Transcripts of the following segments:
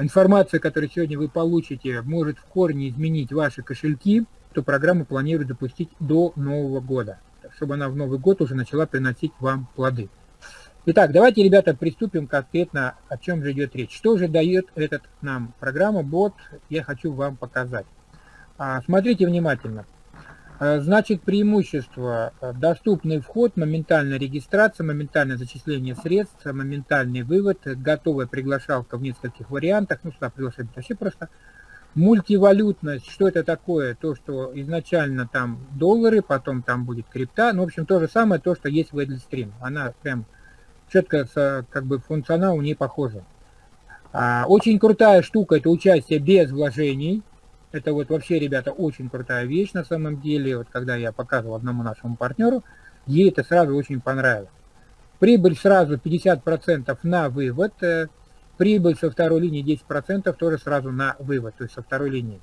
информация, которую сегодня вы получите, может в корне изменить ваши кошельки, то программу планируют запустить до Нового года, чтобы она в Новый год уже начала приносить вам плоды. Итак, давайте, ребята, приступим конкретно, о чем же идет речь. Что же дает этот нам программа, бот, я хочу вам показать. А, смотрите внимательно. А, значит, преимущество, а, доступный вход, моментальная регистрация, моментальное зачисление средств, моментальный вывод, готовая приглашалка в нескольких вариантах, ну, сюда приглашать вообще просто. Мультивалютность, что это такое? То, что изначально там доллары, потом там будет крипта, ну, в общем, то же самое, то, что есть в Эдлистрим. Она прям четко как бы функционал у нее похожий. А, очень крутая штука это участие без вложений. Это вот вообще, ребята, очень крутая вещь на самом деле. Вот когда я показывал одному нашему партнеру, ей это сразу очень понравилось. Прибыль сразу 50% на вывод. Э, прибыль со второй линии 10% тоже сразу на вывод, то есть со второй линии.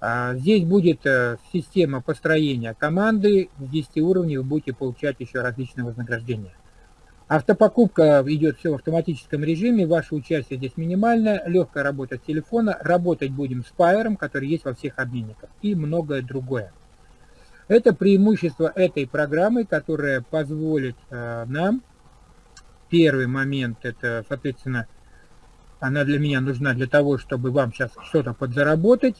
А, здесь будет э, система построения команды. С 10 уровней вы будете получать еще различные вознаграждения. Автопокупка идет все в автоматическом режиме, ваше участие здесь минимальное, легкая работа с телефона, работать будем с Пайером, который есть во всех обменниках, и многое другое. Это преимущество этой программы, которая позволит э, нам, первый момент, это, соответственно, она для меня нужна для того, чтобы вам сейчас что-то подзаработать.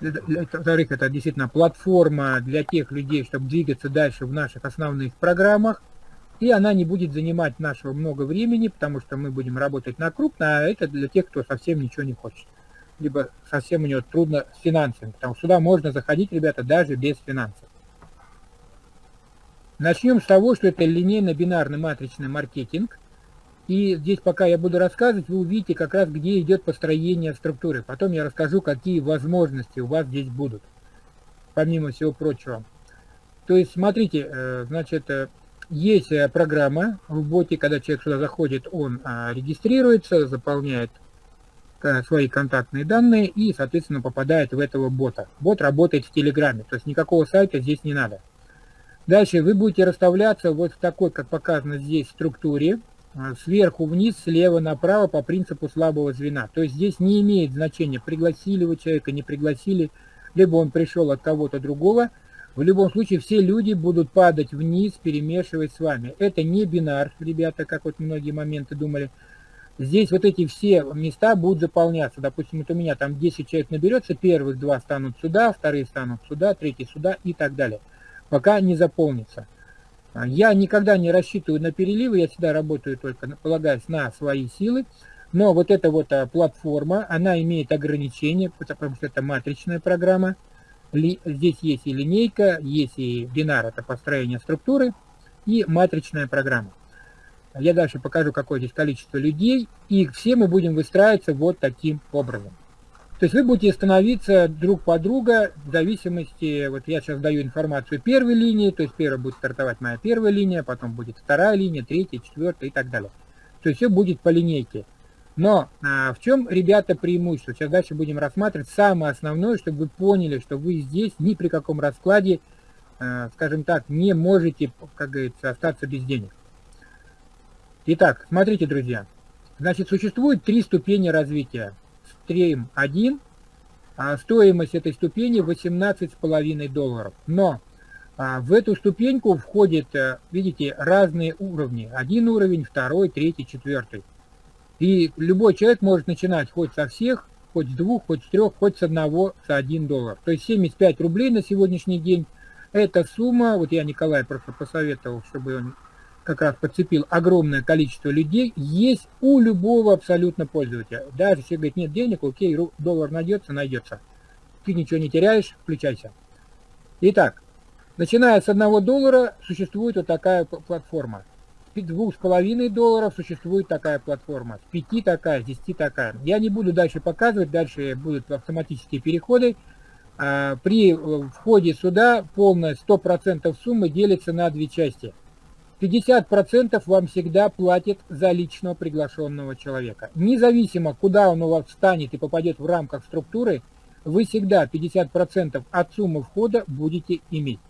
Во-вторых, это действительно платформа для тех людей, чтобы двигаться дальше в наших основных программах и она не будет занимать нашего много времени, потому что мы будем работать на крупно, а это для тех, кто совсем ничего не хочет. Либо совсем у него трудно с финансами, потому что сюда можно заходить, ребята, даже без финансов. Начнем с того, что это линейно-бинарный матричный маркетинг. И здесь, пока я буду рассказывать, вы увидите как раз, где идет построение структуры. Потом я расскажу, какие возможности у вас здесь будут, помимо всего прочего. То есть, смотрите, э, значит, э, есть э, программа в боте, когда человек сюда заходит, он а, регистрируется, заполняет э, свои контактные данные и, соответственно, попадает в этого бота. Бот работает в Телеграме, то есть никакого сайта здесь не надо. Дальше вы будете расставляться вот в такой, как показано здесь, структуре, а, сверху вниз, слева направо по принципу слабого звена. То есть здесь не имеет значения, пригласили вы человека, не пригласили, либо он пришел от кого-то другого – в любом случае все люди будут падать вниз, перемешивать с вами. Это не бинар, ребята, как вот многие моменты думали. Здесь вот эти все места будут заполняться. Допустим, вот у меня там 10 человек наберется, первых два станут сюда, вторые станут сюда, третий сюда и так далее. Пока не заполнится. Я никогда не рассчитываю на переливы, я всегда работаю только, полагаясь на свои силы. Но вот эта вот а, платформа, она имеет ограничения, потому что это матричная программа здесь есть и линейка, есть и бинар, это построение структуры, и матричная программа. Я дальше покажу, какое здесь количество людей, и все мы будем выстраиваться вот таким образом. То есть вы будете становиться друг по друга в зависимости, вот я сейчас даю информацию первой линии, то есть первая будет стартовать моя первая линия, потом будет вторая линия, третья, четвертая и так далее. То есть все будет по линейке. Но а, в чем, ребята, преимущество? Сейчас дальше будем рассматривать самое основное, чтобы вы поняли, что вы здесь ни при каком раскладе, а, скажем так, не можете, как говорится, остаться без денег. Итак, смотрите, друзья. Значит, существует три ступени развития. Стрим 1, а стоимость этой ступени 18,5 долларов. Но а, в эту ступеньку входят, э, видите, разные уровни. Один уровень, второй, третий, четвертый. И любой человек может начинать хоть со всех, хоть с двух, хоть с трех, хоть с одного, за один доллар. То есть 75 рублей на сегодняшний день. Эта сумма, вот я Николай просто посоветовал, чтобы он как раз подцепил огромное количество людей, есть у любого абсолютно пользователя. Даже если говорит, нет денег, окей, доллар найдется, найдется. Ты ничего не теряешь, включайся. Итак, начиная с одного доллара существует вот такая платформа двух с половиной долларов существует такая платформа, с пяти такая, с десяти такая. Я не буду дальше показывать, дальше будут автоматические переходы. А, при э, входе сюда полная 100% суммы делится на две части. 50% вам всегда платит за личного приглашенного человека. Независимо, куда он у вас встанет и попадет в рамках структуры, вы всегда 50% от суммы входа будете иметь.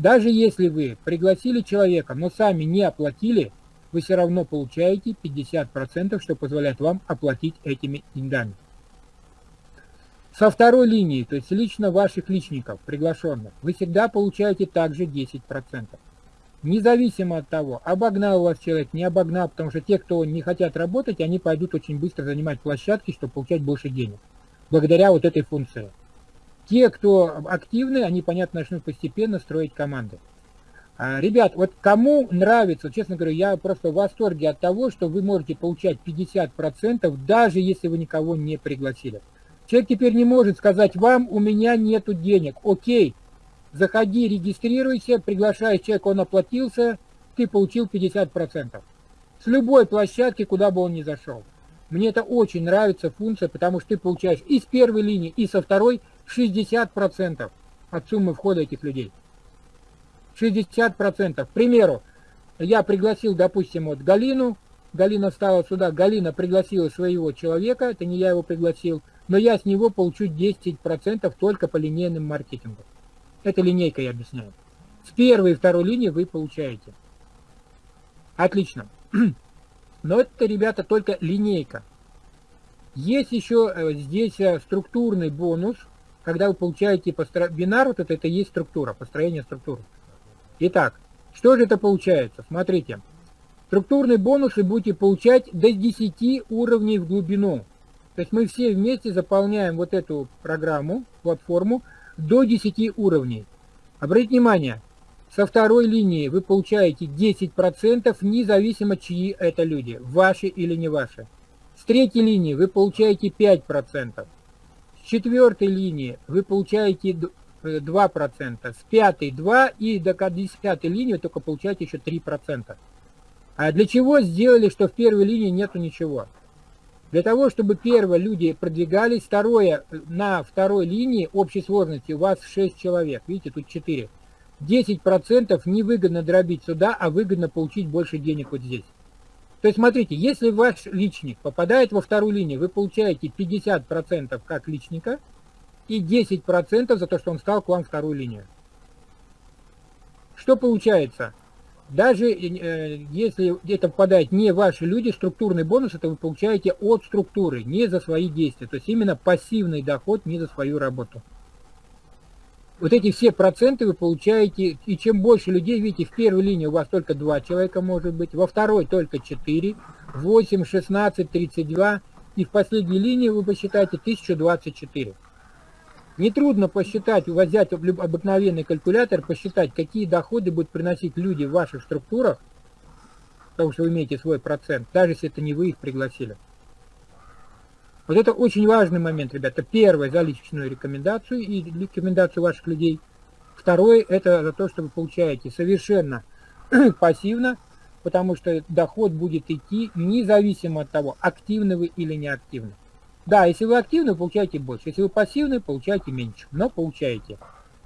Даже если вы пригласили человека, но сами не оплатили, вы все равно получаете 50%, что позволяет вам оплатить этими деньгами. Со второй линии, то есть лично ваших личников, приглашенных, вы всегда получаете также 10%. Независимо от того, обогнал вас человек, не обогнал, потому что те, кто не хотят работать, они пойдут очень быстро занимать площадки, чтобы получать больше денег. Благодаря вот этой функции. Те, кто активны, они, понятно, начнут постепенно строить команды. А, ребят, вот кому нравится, честно говоря, я просто в восторге от того, что вы можете получать 50%, даже если вы никого не пригласили. Человек теперь не может сказать вам, у меня нету денег. Окей, заходи, регистрируйся, приглашаешь человека, он оплатился, ты получил 50%. С любой площадки, куда бы он ни зашел. Мне это очень нравится функция, потому что ты получаешь и с первой линии, и со второй 60% от суммы входа этих людей. 60%. К примеру, я пригласил, допустим, вот Галину, Галина стала сюда, Галина пригласила своего человека, это не я его пригласил, но я с него получу 10% только по линейным маркетингу. Это линейка, я объясняю. С первой и второй линии вы получаете. Отлично. Но это, ребята, только линейка. Есть еще э, здесь э, структурный бонус, когда вы получаете постро... бинар, вот это, это и есть структура, построение структуры. Итак, что же это получается? Смотрите. Структурные бонусы будете получать до 10 уровней в глубину. То есть мы все вместе заполняем вот эту программу, платформу, до 10 уровней. Обратите внимание, со второй линии вы получаете 10%, независимо чьи это люди, ваши или не ваши. С третьей линии вы получаете 5%. С четвертой линии вы получаете 2%, э, с пятой 2% и до 10 линии вы только получаете еще 3%. А для чего сделали, что в первой линии нету ничего? Для того, чтобы первое люди продвигались, второе, на второй линии общей сложности у вас 6 человек, видите, тут 4. 10% невыгодно дробить сюда, а выгодно получить больше денег вот здесь. То есть смотрите, если ваш личник попадает во вторую линию, вы получаете 50% как личника и 10% за то, что он стал к вам вторую линию. Что получается? Даже э, если это попадает не ваши люди, структурный бонус это вы получаете от структуры, не за свои действия. То есть именно пассивный доход не за свою работу. Вот эти все проценты вы получаете, и чем больше людей, видите, в первой линии у вас только 2 человека может быть, во второй только 4, 8, 16, 32, и в последней линии вы посчитаете 1024. Нетрудно посчитать, взять обыкновенный калькулятор, посчитать, какие доходы будут приносить люди в ваших структурах, потому что вы имеете свой процент, даже если это не вы их пригласили. Вот это очень важный момент, ребята. Первое, за личную рекомендацию и рекомендацию ваших людей. Второе, это за то, что вы получаете совершенно пассивно, потому что доход будет идти независимо от того, активны вы или неактивны. Да, если вы активны, получаете больше. Если вы пассивны, получаете меньше. Но получаете.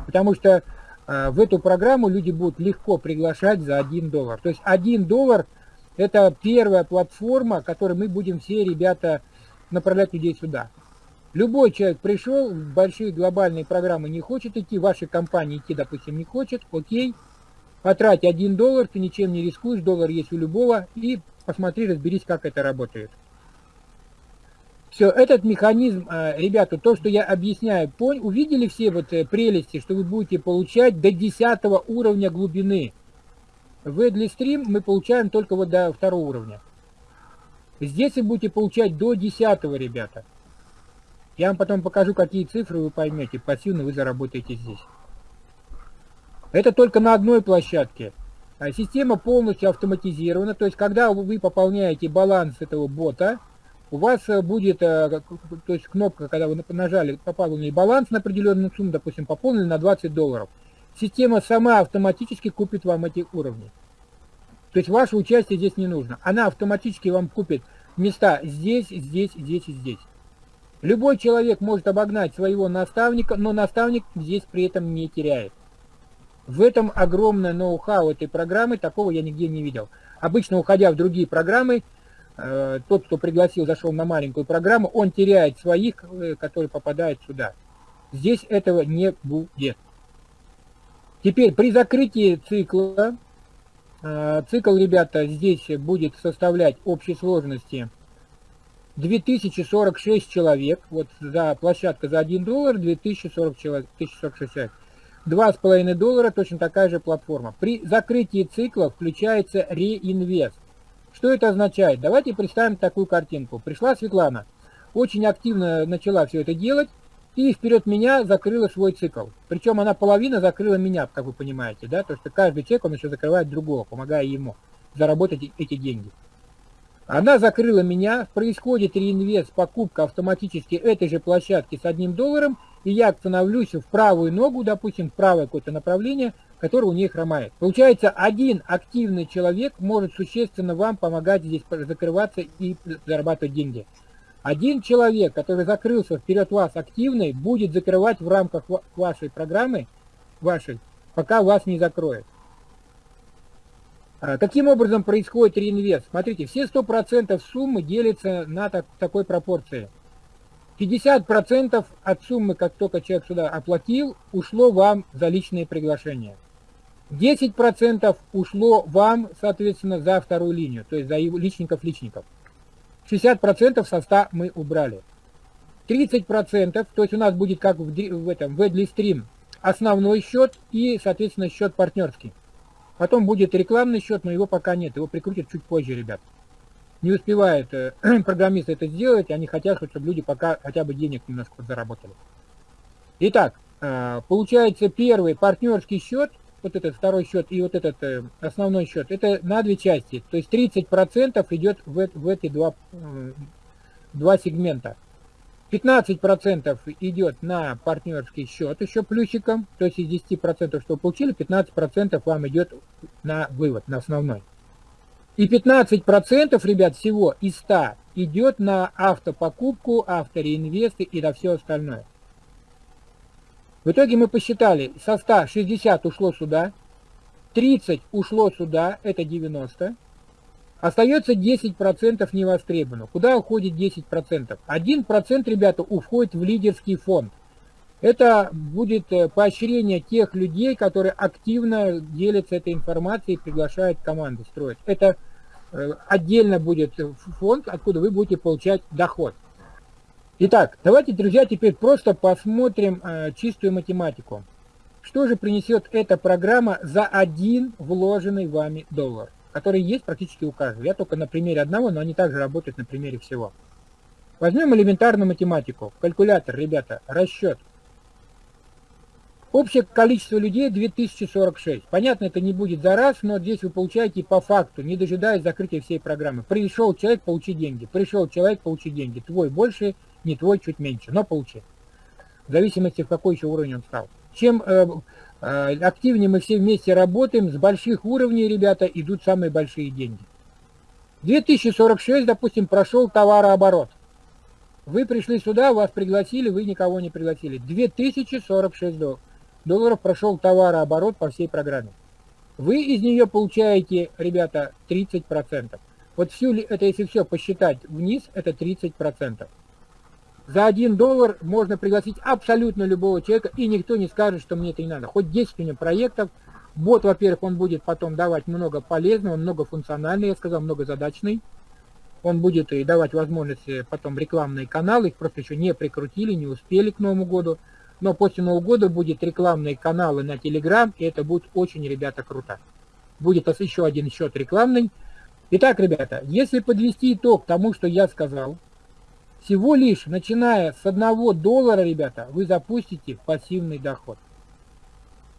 Потому что э, в эту программу люди будут легко приглашать за 1 доллар. То есть 1 доллар это первая платформа, которой мы будем все ребята направлять людей сюда. Любой человек пришел, в большие глобальные программы не хочет идти, вашей компании идти, допустим, не хочет, окей, потрать 1 доллар, ты ничем не рискуешь, доллар есть у любого, и посмотри, разберись, как это работает. Все, этот механизм, э, ребята, то, что я объясняю, пон... увидели все вот э, прелести, что вы будете получать до 10 уровня глубины. В Stream мы получаем только вот до второго уровня. Здесь вы будете получать до 10, ребята. Я вам потом покажу, какие цифры вы поймете. Пассивно вы заработаете здесь. Это только на одной площадке. А система полностью автоматизирована. То есть, когда вы пополняете баланс этого бота, у вас э, будет, э, то есть кнопка, когда вы нажали пополнили баланс на определенную сумму, допустим, пополнили на 20 долларов, система сама автоматически купит вам эти уровни. То есть ваше участие здесь не нужно. Она автоматически вам купит места здесь, здесь, здесь и здесь. Любой человек может обогнать своего наставника, но наставник здесь при этом не теряет. В этом огромное ноу-хау этой программы, такого я нигде не видел. Обычно, уходя в другие программы, Э, тот, кто пригласил, зашел на маленькую программу, он теряет своих, э, которые попадают сюда. Здесь этого не будет. Теперь при закрытии цикла цикл, ребята, здесь будет составлять общей сложности 2046 человек. Вот за площадка за 1 доллар 2040 человек, 1046 человек. 2,5 доллара точно такая же платформа. При закрытии цикла включается реинвест. Что это означает? Давайте представим такую картинку. Пришла Светлана, очень активно начала все это делать, и вперед меня закрыла свой цикл. Причем она половина закрыла меня, как вы понимаете, да, то что каждый человек, он еще закрывает другого, помогая ему заработать эти деньги. Она закрыла меня, происходит реинвест, покупка автоматически этой же площадки с одним долларом, и я становлюсь в правую ногу, допустим, в правое какое-то направление, которое у нее хромает. Получается, один активный человек может существенно вам помогать здесь закрываться и зарабатывать деньги. Один человек, который закрылся вперед вас активный, будет закрывать в рамках вашей программы, вашей, пока вас не закроет. А, каким образом происходит реинвест? Смотрите, все 100% суммы делятся на так, такой пропорции. 50% от суммы, как только человек сюда оплатил, ушло вам за личные приглашения. 10% ушло вам, соответственно, за вторую линию, то есть за личников-личников. 60% со 100 мы убрали. 30%, то есть у нас будет как в, в этом, в Stream, основной счет и, соответственно, счет партнерский. Потом будет рекламный счет, но его пока нет, его прикрутят чуть позже, ребят. Не успевают э, программисты это сделать, они хотят, чтобы люди пока хотя бы денег немножко заработали. Итак, э, получается первый партнерский счет, вот этот второй счет и вот этот э, основной счет, это на две части. То есть 30% идет в, в эти два, э, два сегмента. 15% идет на партнерский счет еще плюсиком, то есть из 10%, что вы получили, 15% вам идет на вывод, на основной. И 15%, ребят, всего из 100 идет на автопокупку, автореинвесты и на все остальное. В итоге мы посчитали, со 100 60 ушло сюда, 30 ушло сюда, это 90, Остается 10% невостребовано. Куда уходит 10%? 1%, ребята, уходит в лидерский фонд. Это будет э, поощрение тех людей, которые активно делятся этой информацией и приглашают команды строить. Это э, отдельно будет фонд, откуда вы будете получать доход. Итак, давайте, друзья, теперь просто посмотрим э, чистую математику. Что же принесет эта программа за один вложенный вами доллар? которые есть практически у каждого. Я только на примере одного, но они также работают на примере всего. Возьмем элементарную математику. Калькулятор, ребята, расчет. Общее количество людей 2046. Понятно, это не будет за раз, но здесь вы получаете по факту, не дожидаясь закрытия всей программы. Пришел человек, получи деньги. Пришел человек, получи деньги. Твой больше, не твой, чуть меньше, но получи. В зависимости, в какой еще уровень он стал. Чем э, а, активнее мы все вместе работаем, с больших уровней, ребята, идут самые большие деньги. 2046, допустим, прошел товарооборот. Вы пришли сюда, вас пригласили, вы никого не пригласили. 2046 долларов прошел товарооборот по всей программе. Вы из нее получаете, ребята, 30%. Вот всю, это если все посчитать вниз, это 30%. За один доллар можно пригласить абсолютно любого человека, и никто не скажет, что мне это не надо. Хоть 10 у него проектов, бот, во-первых, он будет потом давать много полезного, многофункциональный, я сказал, многозадачный. Он будет и давать возможности потом рекламные каналы, их просто еще не прикрутили, не успели к Новому году. Но после Нового года будет рекламные каналы на Telegram, и это будет очень, ребята, круто. Будет еще один счет рекламный. Итак, ребята, если подвести итог тому, что я сказал, всего лишь, начиная с одного доллара, ребята, вы запустите пассивный доход.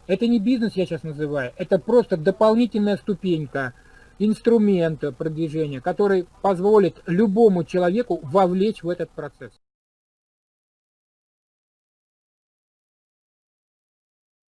Это не бизнес, я сейчас называю, это просто дополнительная ступенька, инструмент продвижения, который позволит любому человеку вовлечь в этот процесс.